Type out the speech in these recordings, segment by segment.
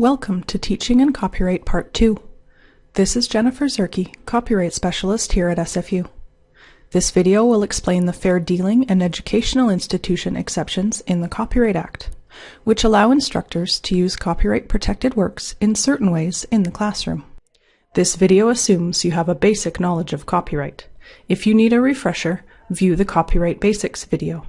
Welcome to Teaching and Copyright Part 2. This is Jennifer Zerkee, Copyright Specialist here at SFU. This video will explain the fair dealing and educational institution exceptions in the Copyright Act, which allow instructors to use copyright protected works in certain ways in the classroom. This video assumes you have a basic knowledge of copyright. If you need a refresher, view the Copyright Basics video.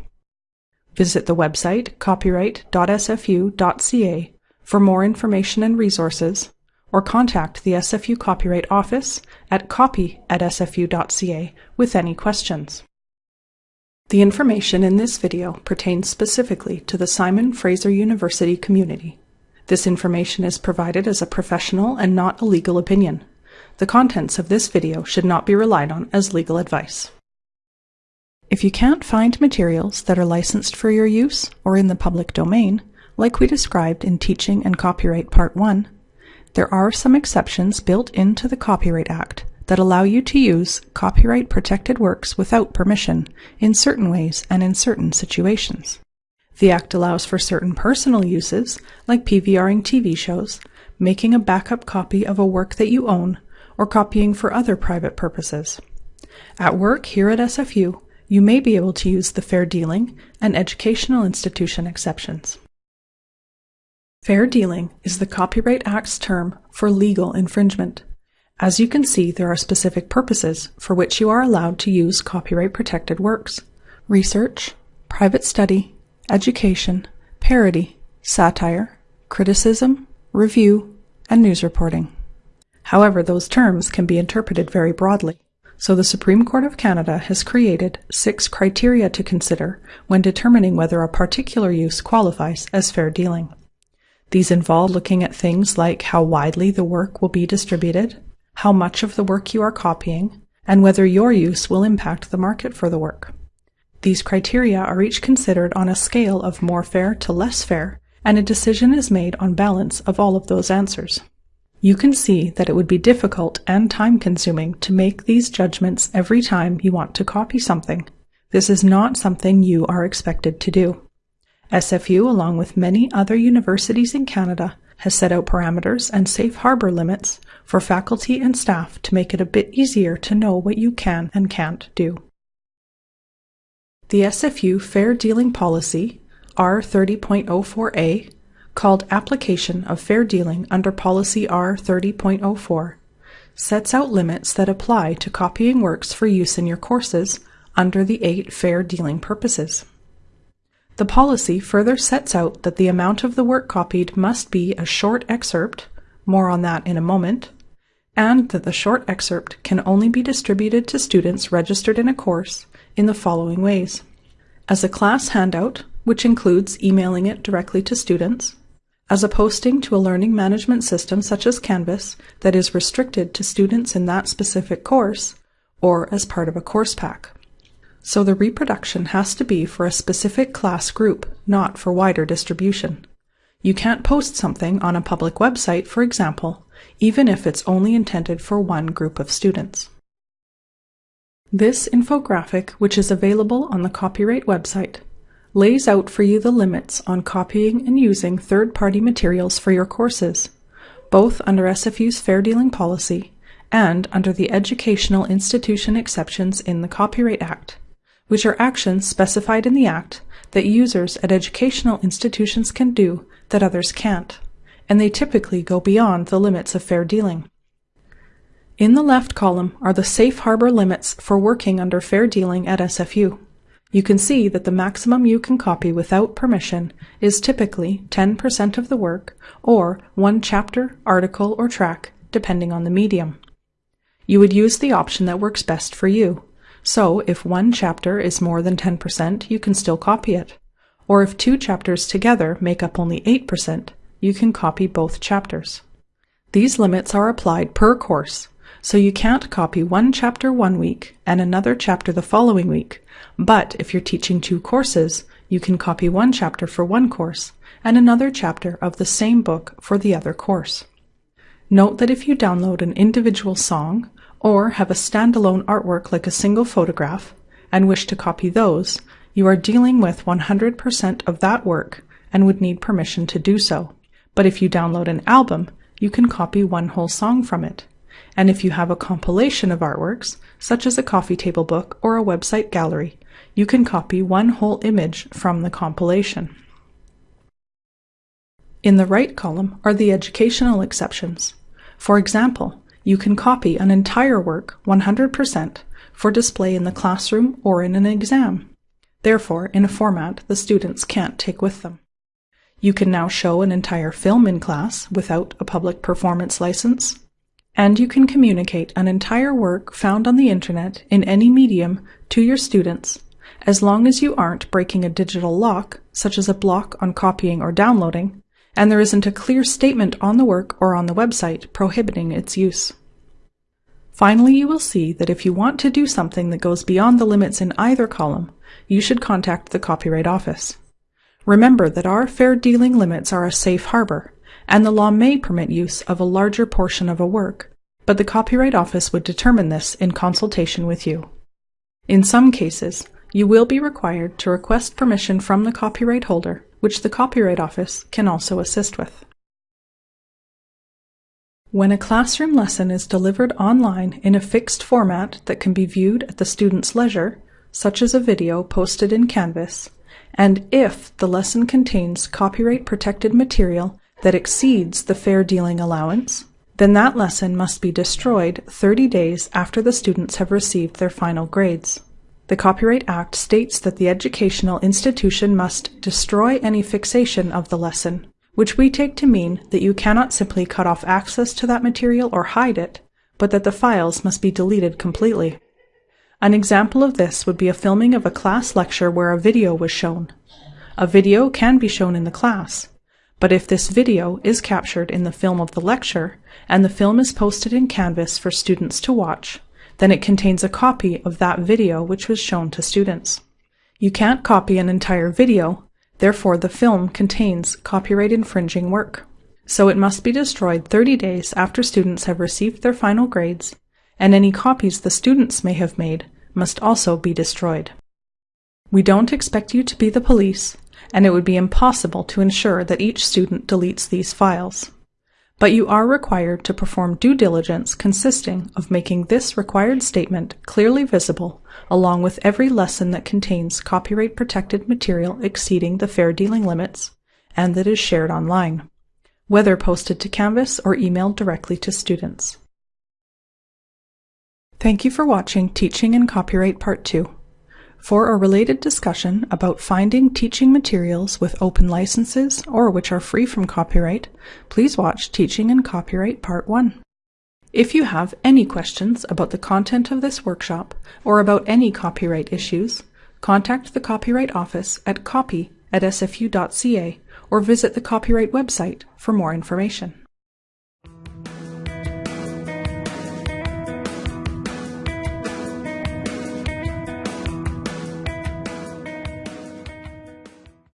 Visit the website copyright.sfu.ca for more information and resources, or contact the SFU Copyright Office at copy at sfu.ca with any questions. The information in this video pertains specifically to the Simon Fraser University community. This information is provided as a professional and not a legal opinion. The contents of this video should not be relied on as legal advice. If you can't find materials that are licensed for your use or in the public domain, like we described in Teaching and Copyright Part 1, there are some exceptions built into the Copyright Act that allow you to use copyright protected works without permission in certain ways and in certain situations. The Act allows for certain personal uses, like PVRing TV shows, making a backup copy of a work that you own, or copying for other private purposes. At work here at SFU, you may be able to use the fair dealing and educational institution exceptions. Fair dealing is the Copyright Act's term for legal infringement. As you can see, there are specific purposes for which you are allowed to use copyright protected works. Research, private study, education, parody, satire, criticism, review, and news reporting. However, those terms can be interpreted very broadly. So the Supreme Court of Canada has created six criteria to consider when determining whether a particular use qualifies as fair dealing. These involve looking at things like how widely the work will be distributed, how much of the work you are copying, and whether your use will impact the market for the work. These criteria are each considered on a scale of more fair to less fair, and a decision is made on balance of all of those answers. You can see that it would be difficult and time consuming to make these judgments every time you want to copy something. This is not something you are expected to do. SFU, along with many other universities in Canada, has set out parameters and safe harbor limits for faculty and staff to make it a bit easier to know what you can and can't do. The SFU Fair Dealing Policy, R30.04a, called Application of Fair Dealing under Policy R30.04, sets out limits that apply to copying works for use in your courses under the eight fair dealing purposes. The policy further sets out that the amount of the work copied must be a short excerpt, more on that in a moment, and that the short excerpt can only be distributed to students registered in a course in the following ways. As a class handout, which includes emailing it directly to students, as a posting to a learning management system such as Canvas that is restricted to students in that specific course, or as part of a course pack. So the reproduction has to be for a specific class group, not for wider distribution. You can't post something on a public website, for example, even if it's only intended for one group of students. This infographic, which is available on the copyright website, lays out for you the limits on copying and using third-party materials for your courses, both under SFU's fair dealing policy and under the educational institution exceptions in the Copyright Act which are actions specified in the Act that users at educational institutions can do that others can't, and they typically go beyond the limits of fair dealing. In the left column are the safe harbor limits for working under fair dealing at SFU. You can see that the maximum you can copy without permission is typically 10% of the work or one chapter, article, or track, depending on the medium. You would use the option that works best for you, so if one chapter is more than 10%, you can still copy it. Or if two chapters together make up only 8%, you can copy both chapters. These limits are applied per course, so you can't copy one chapter one week and another chapter the following week, but if you're teaching two courses, you can copy one chapter for one course and another chapter of the same book for the other course. Note that if you download an individual song or have a standalone artwork like a single photograph and wish to copy those, you are dealing with 100% of that work and would need permission to do so. But if you download an album, you can copy one whole song from it. And if you have a compilation of artworks, such as a coffee table book or a website gallery, you can copy one whole image from the compilation. In the right column are the educational exceptions. For example, you can copy an entire work 100% for display in the classroom or in an exam, therefore in a format the students can't take with them. You can now show an entire film in class without a public performance license, and you can communicate an entire work found on the internet in any medium to your students as long as you aren't breaking a digital lock, such as a block on copying or downloading, and there isn't a clear statement on the work or on the website prohibiting its use. Finally, you will see that if you want to do something that goes beyond the limits in either column, you should contact the Copyright Office. Remember that our fair dealing limits are a safe harbor, and the law may permit use of a larger portion of a work, but the Copyright Office would determine this in consultation with you. In some cases, you will be required to request permission from the copyright holder, which the Copyright Office can also assist with. When a classroom lesson is delivered online in a fixed format that can be viewed at the student's leisure, such as a video posted in Canvas, and if the lesson contains copyright protected material that exceeds the fair dealing allowance, then that lesson must be destroyed 30 days after the students have received their final grades. The Copyright Act states that the educational institution must destroy any fixation of the lesson, which we take to mean that you cannot simply cut off access to that material or hide it, but that the files must be deleted completely. An example of this would be a filming of a class lecture where a video was shown. A video can be shown in the class, but if this video is captured in the film of the lecture and the film is posted in Canvas for students to watch, then it contains a copy of that video which was shown to students. You can't copy an entire video, therefore the film contains copyright infringing work. So it must be destroyed 30 days after students have received their final grades, and any copies the students may have made must also be destroyed. We don't expect you to be the police, and it would be impossible to ensure that each student deletes these files but you are required to perform due diligence consisting of making this required statement clearly visible along with every lesson that contains copyright protected material exceeding the fair dealing limits and that is shared online, whether posted to Canvas or emailed directly to students. Thank you for watching Teaching in Copyright Part 2. For a related discussion about finding teaching materials with open licenses or which are free from copyright, please watch Teaching and Copyright Part 1. If you have any questions about the content of this workshop or about any copyright issues, contact the Copyright Office at copy at sfu.ca or visit the Copyright website for more information.